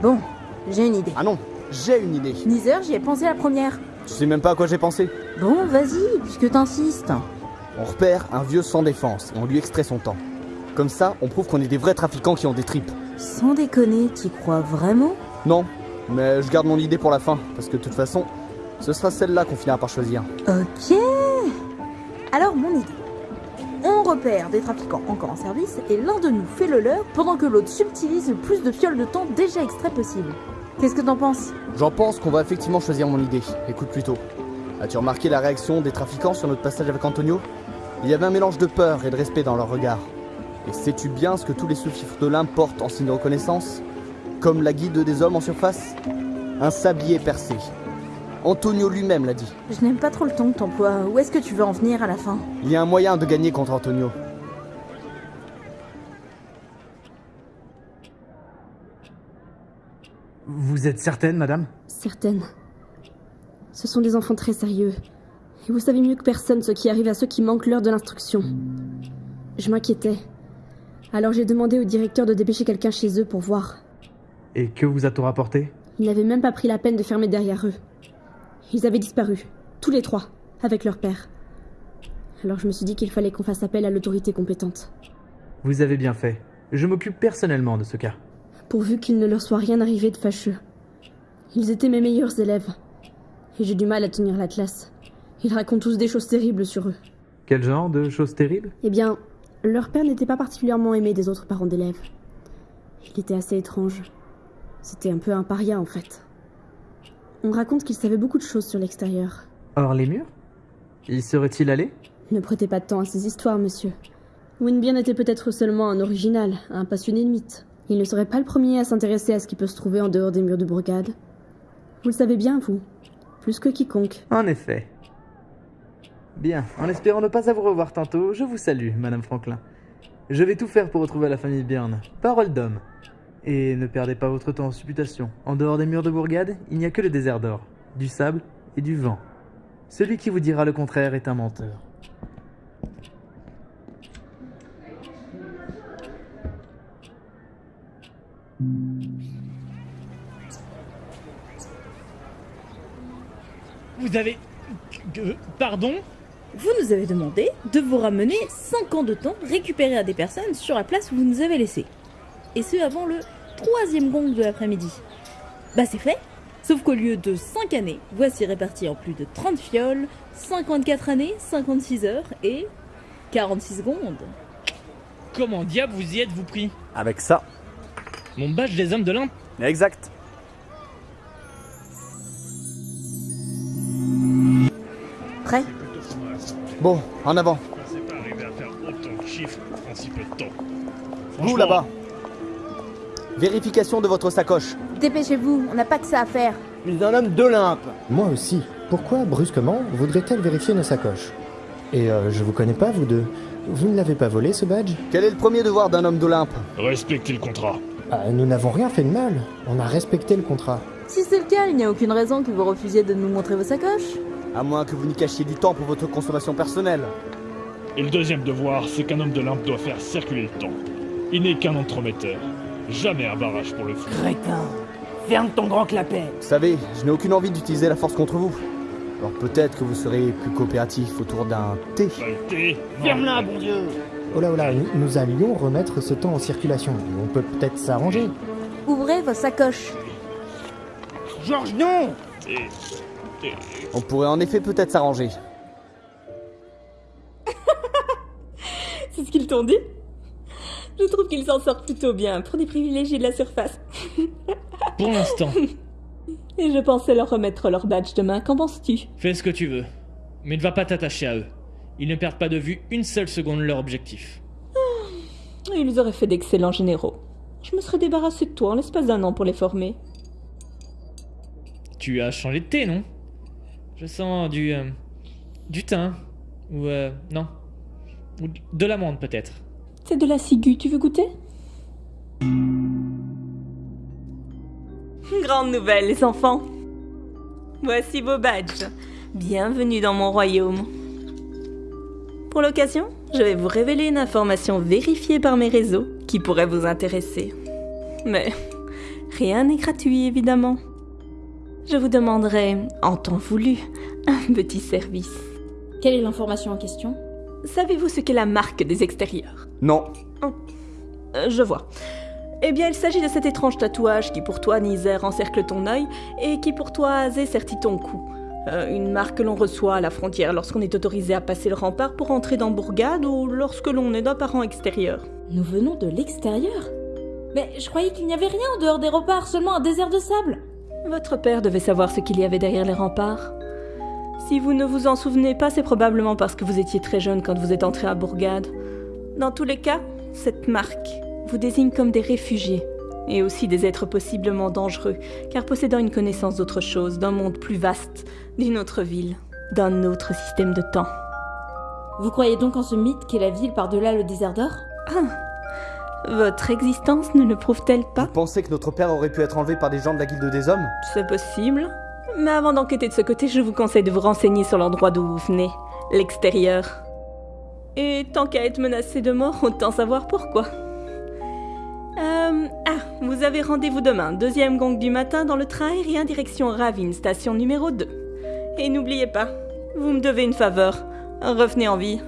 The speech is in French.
Bon, j'ai une idée. Ah non, j'ai une idée. Neither, j'y ai pensé la première. Tu sais même pas à quoi j'ai pensé. Bon, vas-y, puisque t'insistes. On repère un vieux sans défense et on lui extrait son temps. Comme ça, on prouve qu'on est des vrais trafiquants qui ont des tripes. Sans déconner, t'y crois vraiment? Non, mais je garde mon idée pour la fin, parce que de toute façon, ce sera celle-là qu'on finira par choisir. Ok. Alors, mon idée. Repère des trafiquants encore en service et l'un de nous fait le leur pendant que l'autre subtilise le plus de fioles de temps déjà extrait possible. Qu'est-ce que t'en penses? J'en pense qu'on va effectivement choisir mon idée. Écoute plutôt. As-tu remarqué la réaction des trafiquants sur notre passage avec Antonio? Il y avait un mélange de peur et de respect dans leur regard. Et sais-tu bien ce que tous les sous-fifres d'Olympe portent en signe de reconnaissance? Comme la guide des hommes en surface? Un sablier percé. Antonio lui-même l'a dit. Je n'aime pas trop le ton que t'emploies. Où est-ce que tu veux en venir à la fin? Il y a un moyen de gagner contre Antonio. Vous êtes certaine, madame? Certaine. Ce sont des enfants très sérieux. Et vous savez mieux que personne ce qui arrive à ceux qui manquent l'heure de l'instruction. Je m'inquiétais. Alors j'ai demandé au directeur de dépêcher quelqu'un chez eux pour voir. Et que vous a-t-on rapporté? Ils n'avaient même pas pris la peine de fermer derrière eux. Ils avaient disparu, tous les trois, avec leur père. Alors je me suis dit qu'il fallait qu'on fasse appel à l'autorité compétente. Vous avez bien fait. Je m'occupe personnellement de ce cas. Pourvu qu'il ne leur soit rien arrivé de fâcheux. Ils étaient mes meilleurs élèves. Et j'ai du mal à tenir la classe. Ils racontent tous des choses terribles sur eux. Quel genre de choses terribles? Eh bien, leur père n'était pas particulièrement aimé des autres parents d'élèves. Il était assez étrange. C'était un peu un paria en fait. On raconte qu'il savait beaucoup de choses sur l'extérieur. Hors les murs? Y serait-il allé? Ne prêtez pas de temps à ces histoires, monsieur. Winbien était peut-être seulement un original, un passionné de mythes. Il ne serait pas le premier à s'intéresser à ce qui peut se trouver en dehors des murs de Bourgade. Vous le savez bien, vous. Plus que quiconque. En effet. Bien, en espérant ne pas vous revoir tantôt, je vous salue, Madame Franklin. Je vais tout faire pour retrouver la famille Byrne. Parole d'homme. Et ne perdez pas votre temps en supputations. En dehors des murs de Bourgade, il n'y a que le désert d'or, du sable et du vent. Celui qui vous dira le contraire est un menteur. Vous avez... Pardon? Vous nous avez demandé de vous ramener 5 ans de temps récupérés à des personnes sur la place où vous nous avez laissés. Et ce avant le troisième gong de l'après-midi. Bah c'est fait Sauf qu'au lieu de 5 années, voici répartis en plus de 30 fioles, 54 années, 56 heures et 46 secondes. Comment diable vous y êtes-vous pris? Avec ça. Mon badge des hommes de l'Imp Exact. Prêt? Bon, en avant. Vous là-bas. Vérification de votre sacoche. Dépêchez-vous, on n'a pas que ça à faire. Je suis un homme d'Olympe. Moi aussi. Pourquoi, brusquement, voudrait-elle vérifier nos sacoches? Et euh, je vous connais pas, vous deux. Vous ne l'avez pas volé, ce badge? Quel est le premier devoir d'un homme d'Olympe Respectez le contrat. Ah, Nous n'avons rien fait de mal. On a respecté le contrat. Si c'est le cas, il n'y a aucune raison que vous refusiez de nous montrer vos sacoches. À moins que vous n'y cachiez du temps pour votre consommation personnelle. Et le deuxième devoir, c'est qu'un homme de l'Imp doit faire circuler le temps. Il n'est qu'un entremetteur. Jamais un barrage pour le flux. Crétin Ferme ton grand clapet Vous savez, je n'ai aucune envie d'utiliser la force contre vous. Alors peut-être que vous serez plus coopératif autour d'un thé. Saleté Ferme-la, bon Dieu Oh là oh là, nous, allions remettre ce temps en circulation. On peut peut-être s'arranger. Ouvrez vos sacoches. Georges, non On pourrait en effet peut-être s'arranger. C'est ce qu'ils t'ont dit Je trouve qu'ils s'en sortent plutôt bien pour des privilégiés de la surface. Pour l'instant, Et je pensais leur remettre leur badge demain. Qu'en penses-tu? Fais ce que tu veux. Mais ne va pas t'attacher à eux. Ils ne perdent pas de vue une seule seconde leur objectif. Ils auraient fait d'excellents généraux. Je me serais débarrassé de toi en l'espace d'un an pour les former. Tu as changé de thé, non? Je sens du... euh, du thym. Ou... euh, non. Ou de l'amande, peut-être. C'est de la ciguë, tu veux goûter? Grande nouvelle, les enfants. Voici vos badges. Bienvenue dans mon royaume. Pour l'occasion, je vais vous révéler une information vérifiée par mes réseaux qui pourrait vous intéresser. Mais Rien n'est gratuit, évidemment. Je vous demanderai, en temps voulu, un petit service. Quelle est l'information en question? Savez-vous ce qu'est la marque des extérieurs? Non. Euh, Je vois. Eh bien, il s'agit de cet étrange tatouage qui pour toi, Nizer, encercle ton œil et qui pour toi, Azé, sertit ton cou. Euh, une marque que l'on reçoit à la frontière lorsqu'on est autorisé à passer le rempart pour entrer dans Bourgade ou lorsque l'on est d'un parent extérieur. Nous venons de l'extérieur Mais je croyais qu'il n'y avait rien en dehors des remparts, seulement un désert de sable Votre père devait savoir ce qu'il y avait derrière les remparts. Si vous ne vous en souvenez pas, c'est probablement parce que vous étiez très jeune quand vous êtes entré à Bourgade. Dans tous les cas, cette marque vous désigne comme des réfugiés, et aussi des êtres possiblement dangereux, car possédant une connaissance d'autre chose, d'un monde plus vaste, d'une autre ville, d'un autre système de temps. Vous croyez donc en ce mythe qu'est la ville par-delà le désert d'or? Votre existence ne le prouve-t-elle pas? Vous pensez que notre père aurait pu être enlevé par des gens de la Guilde des Hommes? C'est possible. Mais avant d'enquêter de ce côté, je vous conseille de vous renseigner sur l'endroit d'où vous venez, l'extérieur. Et tant qu'à être menacé de mort, autant savoir pourquoi. Euh, ah, vous avez rendez-vous demain, deuxième gong du matin dans le train aérien direction Ravine, station numéro 2. Et n'oubliez pas, vous me devez une faveur. Revenez en vie.